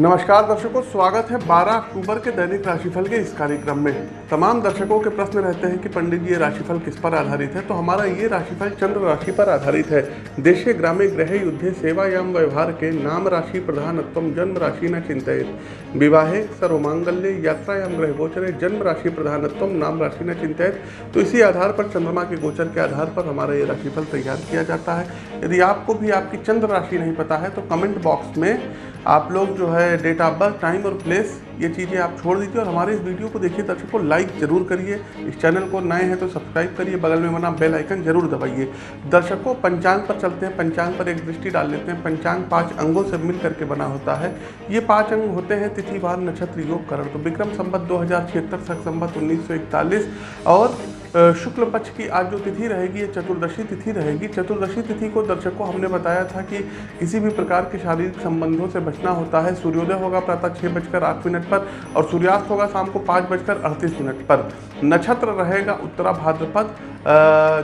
नमस्कार, दर्शकों, स्वागत है 12 अक्टूबर के दैनिक राशिफल के इस कार्यक्रम में। तमाम दर्शकों के प्रश्न रहते हैं कि पंडित जी, ये राशिफल किस पर आधारित है? तो हमारा ये राशिफल चंद्र राशि पर आधारित है। देशे ग्रामे ग्रह युद्धे सेवायाम व्यवहार के नाम राशि प्रधानत्व जन्म राशि न चिंतित विवाहे सर्वमांगल्य यात्रायाम ग्रह गोचरे जन्म राशि प्रधानत्व नाम राशि न चिंतित तो इसी आधार पर, चंद्रमा के गोचर के आधार पर हमारा ये राशिफल तैयार किया जाता है। यदि आपको भी आपकी चंद्र राशि नहीं पता है तो कमेंट बॉक्स में आप लोग जो है डेट ऑफ़ बर्थ टाइम और प्लेस ये चीज़ें आप छोड़ दीजिए और हमारे इस वीडियो को देखिए, दर्शकों लाइक ज़रूर करिए। इस चैनल को नए हैं तो सब्सक्राइब करिए, बगल में बना बेल आइकन ज़रूर दबाइए। दर्शकों, पंचांग पर चलते हैं, पंचांग पर एक दृष्टि डाल लेते हैं। पंचांग पाँच अंगों से मिल करके बना होता है। ये पाँच अंग होते हैं तिथिवार नक्षत्र योग करण। तो विक्रम संबत दो हज़ार छिहत्तर संबत उन्नीस और शुक्ल पक्ष की आज जो तिथि रहेगी, ये चतुर्दशी तिथि रहेगी। चतुर्दशी तिथि को दर्शकों, हमने बताया था कि किसी भी प्रकार के शारीरिक संबंधों से बचना होता है। सूर्योदय होगा प्रातः छः बजकर आठ मिनट पर और सूर्यास्त होगा शाम को पाँच बजकर अड़तीस मिनट पर। नक्षत्र रहेगा उत्तरा भाद्रपद।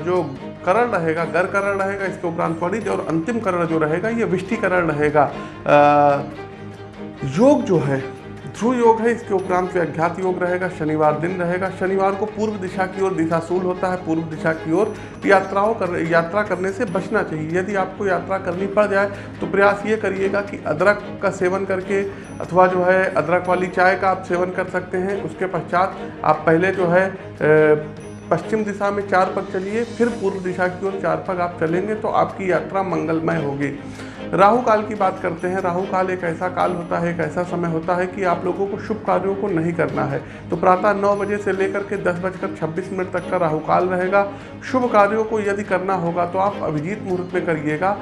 जो करण रहेगा, गर करण रहेगा, इसके उपरांत वणिज और अंतिम करण जो रहेगा, ये विष्टिकरण रहेगा। योग जो है ध्रुव योग है, इसके उपरांत अज्ञात योग रहेगा, शनिवार दिन रहेगा। शनिवार को पूर्व दिशा की ओर दिशाशूल होता है, पूर्व दिशा की ओर यात्राओं कर, यात्रा करने से बचना चाहिए। यदि आपको यात्रा करनी पड़ जाए तो प्रयास ये करिएगा कि अदरक का सेवन करके, अथवा जो है, अदरक वाली चाय का आप सेवन कर सकते हैं। उसके पश्चात आप पहले जो है पश्चिम दिशा में चार पग चलिए, फिर पूर्व दिशा की ओर चार पग आप चलेंगे तो आपकी यात्रा मंगलमय होगी। राहु काल की बात करते हैं। राहु काल एक ऐसा काल होता है, एक ऐसा समय होता है कि आप लोगों को शुभ कार्यों को नहीं करना है। तो प्रातः नौ बजे से लेकर के दस बजकर छब्बीस मिनट तक का राहु काल रहेगा। शुभ कार्यों को यदि करना होगा तो आप अभिजीत मुहूर्त में करिएगा।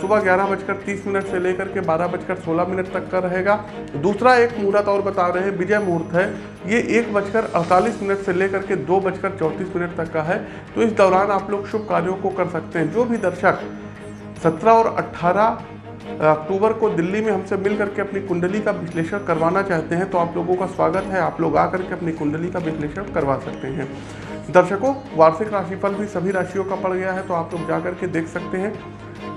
सुबह ग्यारह बजकर तीस मिनट से लेकर के बारह बजकर सोलह मिनट तक का रहेगा। दूसरा एक मुहूर्त और बता रहे हैं, विजय मुहूर्त है। ये एक बजकर अड़तालीस मिनट से लेकर के दो बजकर चौंतीस मिनट तक का है। तो इस दौरान आप लोग शुभ कार्यों को कर सकते हैं। जो भी दर्शक सत्रह और अट्ठारह अक्टूबर को दिल्ली में हमसे मिल करके अपनी कुंडली का विश्लेषण करवाना चाहते हैं तो आप लोगों का स्वागत है। आप लोग आकर के अपनी कुंडली का विश्लेषण करवा सकते हैं। दर्शकों, वार्षिक राशिफल भी सभी राशियों का पड़ गया है तो आप लोग जा करके देख सकते हैं।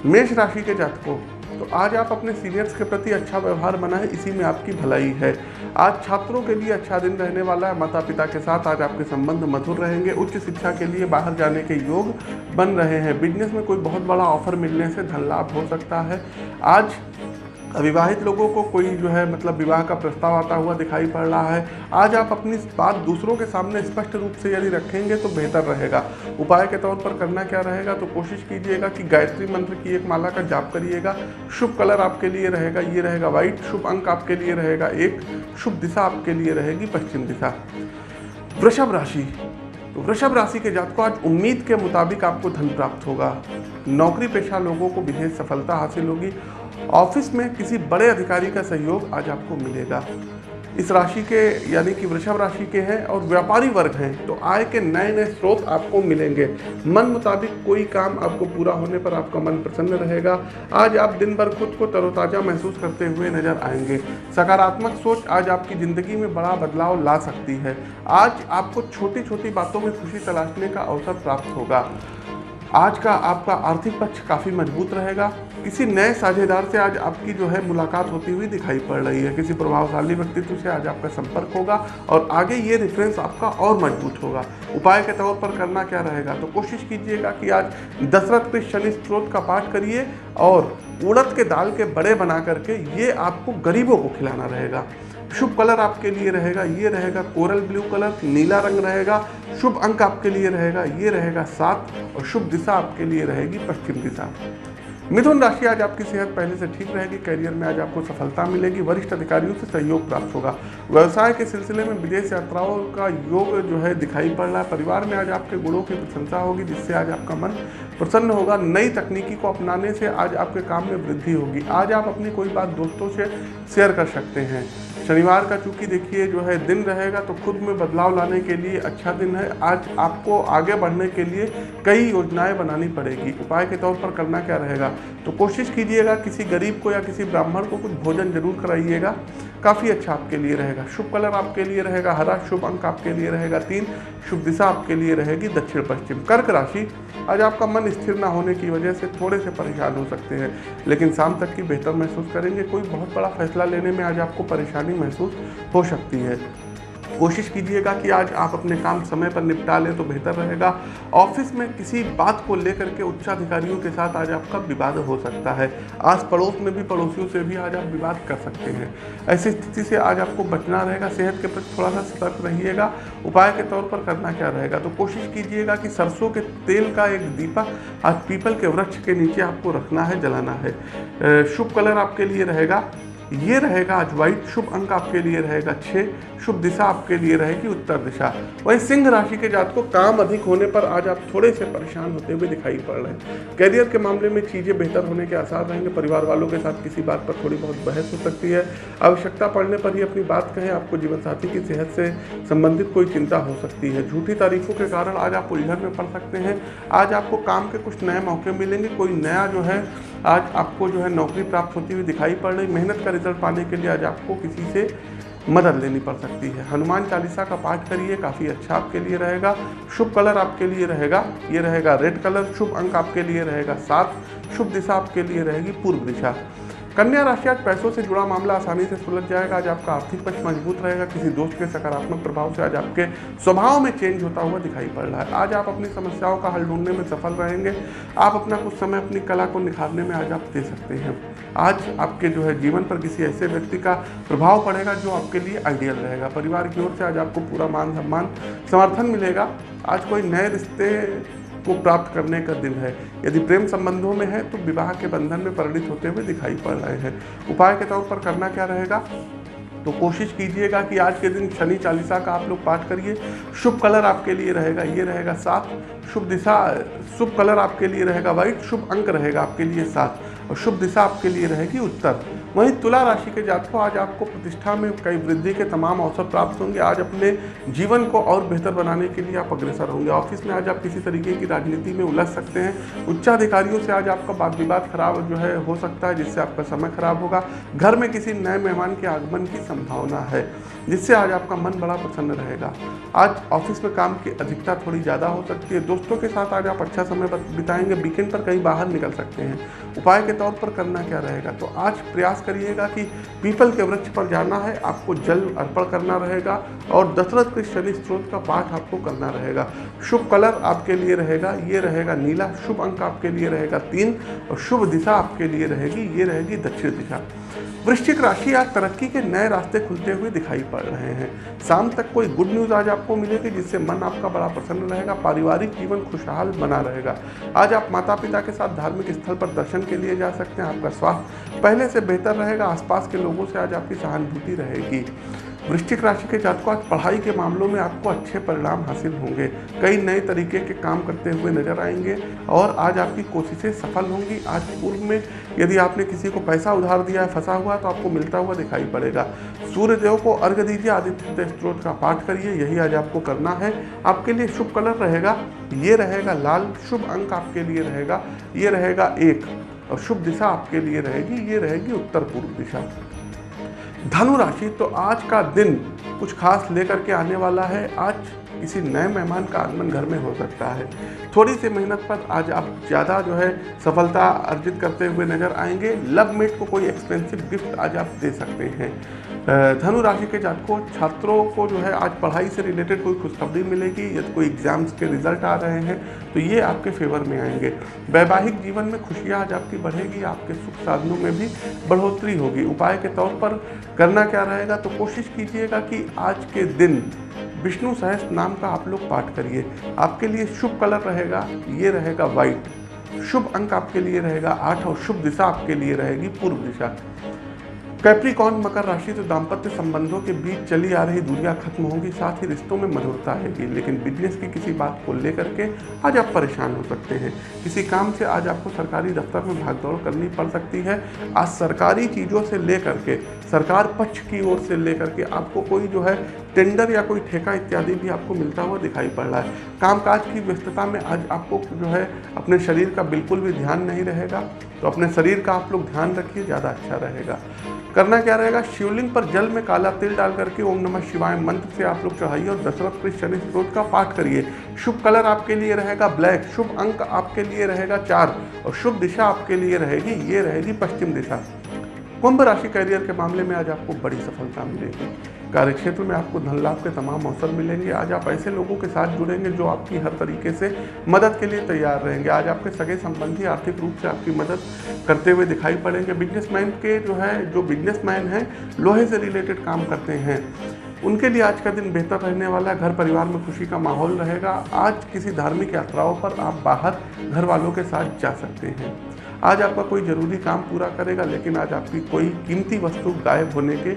मेष राशि के जातकों तो आज आप अपने सीनियर्स के प्रति अच्छा व्यवहार बनाएँ इसी में आपकी भलाई है। आज छात्रों के लिए अच्छा दिन रहने वाला है। माता पिता के साथ आज आपके संबंध मधुर रहेंगे। उच्च शिक्षा के लिए बाहर जाने के योग बन रहे हैं। बिज़नेस में कोई बहुत बड़ा ऑफ़र मिलने से धन लाभ हो सकता है। आज अविवाहित लोगों को कोई जो है मतलब विवाह का प्रस्ताव आता हुआ दिखाई पड़ रहा है। आज आप अपनी बात दूसरों के सामने स्पष्ट रूप से यदि रखेंगे तो बेहतर रहेगा। उपाय के तौर पर करना क्या रहेगा तो कोशिश कीजिएगा कि गायत्री मंत्र की एक माला का जाप करिएगा। शुभ कलर आपके लिए रहेगा, ये रहेगा व्हाइट। शुभ अंक आपके लिए रहेगा एक। शुभ दिशा आपके लिए रहेगी पश्चिम दिशा। वृषभ राशि। तो वृषभ राशि के जात को आज उम्मीद के मुताबिक आपको धन प्राप्त होगा। नौकरी पेशा लोगों को विशेष सफलता हासिल होगी। ऑफ़िस में किसी बड़े अधिकारी का सहयोग आज आपको मिलेगा। इस राशि के, यानी कि वृषभ राशि के हैं और व्यापारी वर्ग हैं तो आय के नए नए स्रोत आपको मिलेंगे। मन मुताबिक कोई काम आपको पूरा होने पर आपका मन प्रसन्न रहेगा। आज आप दिन भर खुद को तरोताज़ा महसूस करते हुए नज़र आएँगे। सकारात्मक सोच आज आपकी ज़िंदगी में बड़ा बदलाव ला सकती है। आज आपको छोटी छोटी बातों में खुशी तलाशने का अवसर प्राप्त होगा। आज का आपका आर्थिक पक्ष काफ़ी मज़बूत रहेगा। किसी नए साझेदार से आज आपकी जो है मुलाकात होती हुई दिखाई पड़ रही है। किसी प्रभावशाली व्यक्तित्व से आज आपका संपर्क होगा और आगे ये रेफरेंस आपका और मज़बूत होगा। उपाय के तौर पर करना क्या रहेगा? तो कोशिश कीजिएगा कि आज दशरथ के शनि स्त्रोत का पाठ करिए और उड़द के दाल के बड़े बना करके ये आपको गरीबों को खिलाना रहेगा। शुभ कलर आपके लिए रहेगा, ये रहेगा कोरल ब्लू कलर, नीला रंग रहेगा, शुभ अंक आपके लिए रहेगा, ये रहेगा सात, और शुभ दिशा आपके लिए रहेगी पश्चिम दिशा। मिथुन राशि आज आपकी सेहत पहले से ठीक रहेगी करियर में आज आपको सफलता मिलेगी, वरिष्ठ अधिकारियों से सहयोग प्राप्त होगा। व्यवसाय के सिलसिले में विदेश यात्राओं का योग जो है दिखाई पड़ रहा है। परिवार में आज आपके गुणों की प्रशंसा होगी, जिससे आज आपका मन प्रसन्न होगा। नई तकनीकी को अपनाने से आज आपके काम में वृद्धि होगी। आज आप अपनी कोई बात दोस्तों से शेयर कर सकते हैं। शनिवार का चूँकि देखिए जो है दिन रहेगा तो खुद में बदलाव लाने के लिए अच्छा दिन है। आज आपको आगे बढ़ने के लिए कई योजनाएँ बनानी पड़ेगी। उपाय के तौर पर करना क्या रहेगा? तो कोशिश कीजिएगा, किसी गरीब को या किसी ब्राह्मण को कुछ भोजन ज़रूर कराइएगा। काफ़ी अच्छा आपके लिए रहेगा। शुभ कलर आपके लिए रहेगा, हरा शुभ अंक आपके लिए रहेगा, तीन शुभ दिशा आपके लिए रहेगी, दक्षिण पश्चिम। कर्क राशि, आज आपका मन स्थिर ना होने की वजह से थोड़े से परेशान हो सकते हैं, लेकिन शाम तक की बेहतर महसूस करेंगे। कोई बहुत बड़ा फैसला लेने में आज आपको परेशानी महसूस हो सकती है। कोशिश कीजिएगा कि आज आप अपने काम समय पर निपटा लें तो बेहतर रहेगा। ऑफ़िस में किसी बात को लेकर के उच्चाधिकारियों के साथ आज आपका विवाद हो सकता है। आस पड़ोस में भी, पड़ोसियों से भी आज आप विवाद कर सकते हैं। ऐसी स्थिति से आज आपको बचना रहेगा, सेहत के प्रति थोड़ा सा सतर्क रहिएगा, उपाय के तौर पर करना क्या रहेगा? तो कोशिश कीजिएगा कि सरसों के तेल का एक दीपक आज पीपल के वृक्ष के नीचे आपको रखना है, जलाना है। शुभ कलर आपके लिए रहेगा, ये रहेगा आज वाइट शुभ अंक आपके लिए रहेगा छः। शुभ दिशा आपके लिए रहेगी, उत्तर दिशा। वही सिंह राशि के जात को काम अधिक होने पर आज आप थोड़े से परेशान होते हुए दिखाई पड़ रहे हैं। कैरियर के मामले में चीज़ें बेहतर होने के आसार रहेंगे। परिवार वालों के साथ किसी बात पर थोड़ी बहुत बहस हो सकती है। आवश्यकता पड़ने पर ही अपनी बात कहें, आपको जीवन साथी की सेहत से संबंधित कोई चिंता हो सकती है। झूठी तारीफों के कारण आज आप उलझन में पड़ सकते हैं। आज आपको काम के कुछ नए मौके मिलेंगे, कोई नया जो है, आज आपको जो है नौकरी प्राप्त होती हुई दिखाई पड़ रही। मेहनत का रिज़ल्ट पाने के लिए आज आपको किसी से मदद लेनी पड़ सकती है। हनुमान चालीसा का पाठ करिए, काफ़ी अच्छा आपके लिए रहेगा। शुभ कलर आपके लिए रहेगा, ये रहेगा रेड कलर शुभ अंक आपके लिए रहेगा सात, शुभ दिशा आपके लिए रहेगी पूर्व दिशा। कन्या राशि आज पैसों से जुड़ा मामला आसानी से सुलझ जाएगा। आज आपका आर्थिक पक्ष मज़बूत रहेगा। किसी दोस्त के सकारात्मक प्रभाव से आज आपके स्वभाव में चेंज होता हुआ दिखाई पड़ रहा है। आज आप अपनी समस्याओं का हल ढूँढने में सफल रहेंगे। आप अपना कुछ समय अपनी कला को निखारने में आज आप दे सकते हैं। आज आपके जो है जीवन पर किसी ऐसे व्यक्ति का प्रभाव पड़ेगा जो आपके लिए आइडियल रहेगा। परिवार की ओर से आज आपको पूरा मान सम्मान समर्थन मिलेगा। आज कोई नए रिश्ते को प्राप्त करने का दिन है। यदि प्रेम संबंधों में है तो विवाह के बंधन में परिणित होते हुए दिखाई पड़ रहे हैं। उपाय के तौर पर करना क्या रहेगा? तो कोशिश कीजिएगा कि आज के दिन शनि चालीसा का आप लोग पाठ करिए। शुभ कलर आपके लिए रहेगा, ये रहेगा सात। शुभ दिशा, शुभ कलर आपके लिए रहेगा वाइट। शुभ अंक रहेगा आपके लिए सात। और शुभ दिशा आपके लिए रहेगी उत्तर। वहीं तुला राशि के जातकों आज आपको प्रतिष्ठा में कई वृद्धि के तमाम अवसर प्राप्त होंगे। आज अपने जीवन को और बेहतर बनाने के लिए आप अग्रसर होंगे। ऑफ़िस में आज आप किसी तरीके की राजनीति में उलझ सकते हैं। उच्चाधिकारियों से आज आपका बात विवाद खराब जो है हो सकता है, जिससे आपका समय खराब होगा। घर में किसी नए मेहमान के आगमन की संभावना है, जिससे आज आपका मन बड़ा प्रसन्न रहेगा। आज ऑफ़िस में काम की अधिकता थोड़ी ज़्यादा हो सकती है। दोस्तों के साथ आज आप अच्छा समय बिताएँगे। वीकेंड पर कहीं बाहर निकल सकते हैं। उपाय के तौर पर करना क्या रहेगा? तो आज प्रयास करिएगा कि पीपल के वृक्ष पर जाना है, आपको जल अर्पण करना रहेगा और दशरथ के शनि स्त्रोत का पाठ आपको करना रहेगा। शुभ कलर आपके लिए रहेगा, ये रहेगा नीला, शुभ अंक आपके लिए रहेगा तीन और शुभ दिशा आपके लिए रहेगी, ये रहेगी दक्षिण दिशा। वृश्चिक राशि आज तरक्की के नए रास्ते खुलते हुए दिखाई पड़ रहे हैं। शाम तक कोई गुड न्यूज़ आज आपको मिलेगी, जिससे मन आपका बड़ा प्रसन्न रहेगा, पारिवारिक जीवन खुशहाल बना रहेगा। आज आप माता पिता के साथ धार्मिक स्थल पर दर्शन के लिए जा सकते हैं, आपका स्वास्थ्य पहले से बेहतर रहेगा, आसपास के लोगों से आज आपकी सहानुभूति रहेगी। वृश्चिक राशि के जातकों, आज पढ़ाई के मामलों में आपको अच्छे परिणाम हासिल होंगे। कई नए तरीके के काम करते हुए नज़र आएँगे और आज आपकी कोशिशें सफल होंगी। आज पूर्व में यदि आपने किसी को पैसा उधार दिया है फंसा हुआ तो आपको मिलता हुआ दिखाई पड़ेगा। सूर्य देव को अर्घ दीजिए, आदित्य स्त्रोत का पाठ करिए, यही आज आपको करना है। आपके लिए शुभ कलर रहेगा, ये रहेगा लाल, शुभ अंक आपके लिए रहेगा, ये रहेगा एक और शुभ दिशा आपके लिए रहेगी, ये रहेगी उत्तर पूर्व दिशा। धनु राशि तो आज का दिन कुछ खास लेकर के आने वाला है। आज किसी नए मेहमान का आगमन घर में हो सकता है। थोड़ी सी मेहनत पर आज आप ज़्यादा जो है सफलता अर्जित करते हुए नज़र आएँगे। लव मेट को कोई एक्सपेंसिव गिफ्ट आज आप दे सकते हैं। धनु राशि के जातकों, छात्रों को जो है आज पढ़ाई से रिलेटेड कोई खुशखबरी मिलेगी, या कोई एग्ज़ाम्स के रिज़ल्ट आ रहे हैं तो ये आपके फेवर में आएँगे। वैवाहिक जीवन में खुशियाँ आज आपकी बढ़ेगी, आपके सुख साधनों में भी बढ़ोतरी होगी। उपाय के तौर पर करना क्या रहेगा तो कोशिश कीजिएगा कि आज के दिन विष्णु सहस्त्र नाम का आप लोग पाठ करिए। आपके लिए शुभ कलर रहेगा, ये रहेगा वाइट शुभ अंक आपके लिए रहेगा, आठ और शुभ दिशा आपके लिए रहेगी पूर्व दिशा। कैप्रिकॉन मकर राशि तो दाम्पत्य संबंधों के बीच चली आ रही दूरियाँ खत्म होंगी, साथ ही रिश्तों में मधुरता आएगी। लेकिन बिज़नेस की किसी बात को लेकर के आज आप परेशान हो सकते हैं। किसी काम से आज आपको सरकारी दफ्तर में भागदौड़ करनी पड़ सकती है। आज सरकारी चीज़ों से लेकर के, सरकार पक्ष की ओर से लेकर के आपको कोई जो है टेंडर या कोई ठेका इत्यादि भी आपको मिलता हुआ दिखाई पड़ रहा है। कामकाज की व्यस्तता में आज आपको जो है अपने शरीर का बिल्कुल भी ध्यान नहीं रहेगा। तो अपने शरीर का आप लोग ध्यान रखिए, ज़्यादा अच्छा रहेगा। करना क्या रहेगा? शिवलिंग पर जल में काला तिल डाल करके ओम नमः शिवाय मंत्र से आप लोग चढ़ाइए और दशरथ कृष्ण शनि स्रोत का पाठ करिए। शुभ कलर आपके लिए रहेगा ब्लैक, शुभ अंक आपके लिए रहेगा चार और शुभ दिशा आपके लिए रहेगी, ये रहेगी पश्चिम दिशा। कुंभ राशि करियर के मामले में आज आपको बड़ी सफलता मिलेगी। कार्य क्षेत्र में आपको धन लाभ के तमाम अवसर मिलेंगे। आज आप ऐसे लोगों के साथ जुड़ेंगे जो आपकी हर तरीके से मदद के लिए तैयार रहेंगे। आज आपके सगे संबंधी आर्थिक रूप से आपकी मदद करते हुए दिखाई पड़ेंगे। बिजनेसमैन के जो है, जो बिजनेसमैन हैं, लोहे से रिलेटेड काम करते हैं। उनके लिए आज का दिन बेहतर रहने वाला है। घर परिवार में खुशी का माहौल रहेगा। आज किसी धार्मिक यात्राओं पर आप बाहर घर वालों के साथ जा सकते हैं। आज आपका कोई ज़रूरी काम पूरा करेगा, लेकिन आज आपकी कोई कीमती वस्तु गायब होने के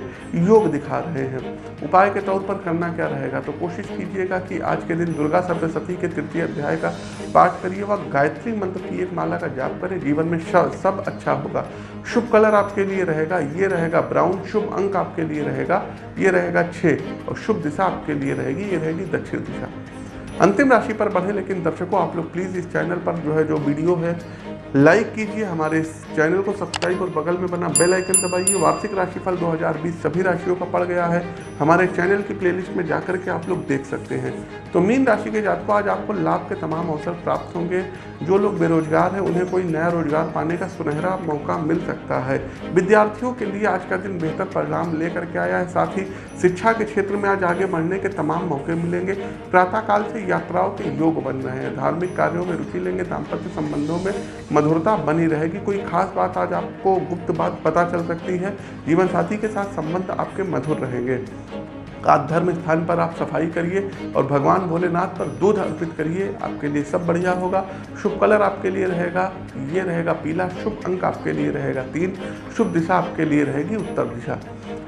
योग दिखा रहे हैं। उपाय के तौर पर करना क्या रहेगा? तो कोशिश कीजिएगा कि आज के दिन दुर्गा सप्तशती के तृतीय अध्याय का पाठ करिए व गायत्री मंत्र की एक माला का जाप करें जीवन में सब अच्छा होगा। शुभ कलर आपके लिए रहेगा, ये रहेगा ब्राउन, शुभ अंक आपके लिए रहेगा, ये रहेगा छः और शुभ दिशा आपके लिए रहेगी, ये रहेगी दक्षिण दिशा। अंतिम राशि पर बढ़े, लेकिन दर्शकों, आप लोग प्लीज़ इस चैनल पर जो है, जो वीडियो है लाइक कीजिए हमारे इस चैनल को सब्सक्राइब और बगल में बना बेल आइकन दबाइए। वार्षिक राशिफल 2020 सभी राशियों का पड़ गया है। हमारे चैनल की प्लेलिस्ट में जाकर के आप लोग देख सकते हैं। तो मीन राशि के जातकों, आज आपको लाभ के तमाम अवसर प्राप्त होंगे। जो लोग बेरोजगार हैं, उन्हें कोई नया रोज़गार पाने का सुनहरा मौका मिल सकता है। विद्यार्थियों के लिए आज का दिन बेहतर परिणाम लेकर के आया है। साथ ही शिक्षा के क्षेत्र में आज आगे बढ़ने के तमाम मौके मिलेंगे। प्रातःकाल से यात्राओं के योग बन रहे हैं। धार्मिक कार्यों में रुचि लेंगे दाम्पत्य संबंधों में मधुरता बनी रहेगी। कोई खास बात आज आपको गुप्त बात पता चल सकती है। जीवन साथी के साथ संबंध आपके मधुर रहेंगे। आज धर्म स्थान पर आप सफ़ाई करिए और भगवान भोलेनाथ पर दूध अर्पित करिए। आपके लिए सब बढ़िया होगा। शुभ कलर आपके लिए रहेगा। ये रहेगा पीला। शुभ अंक आपके लिए रहेगा तीन। शुभ दिशा आपके लिए रहेगी उत्तर दिशा।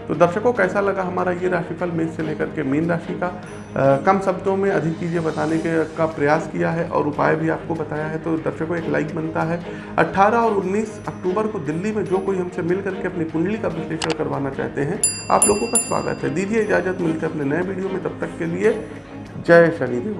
तो दर्शकों कैसा लगा हमारा ये राशिफल मेष से लेकर के मीन राशि का? आ, कम शब्दों में अधिक चीज़ें बताने के का प्रयास किया है और उपाय भी आपको बताया है तो दर्शकों एक लाइक बनता है। 18 और 19 अक्टूबर को दिल्ली में जो कोई हमसे मिल करके अपनी कुंडली का विश्लेषण करवाना चाहते हैं आप लोगों का स्वागत है। दीजिए इजाज़त मिलकर अपने नए वीडियो में तब तक के लिए जय शनिदेव।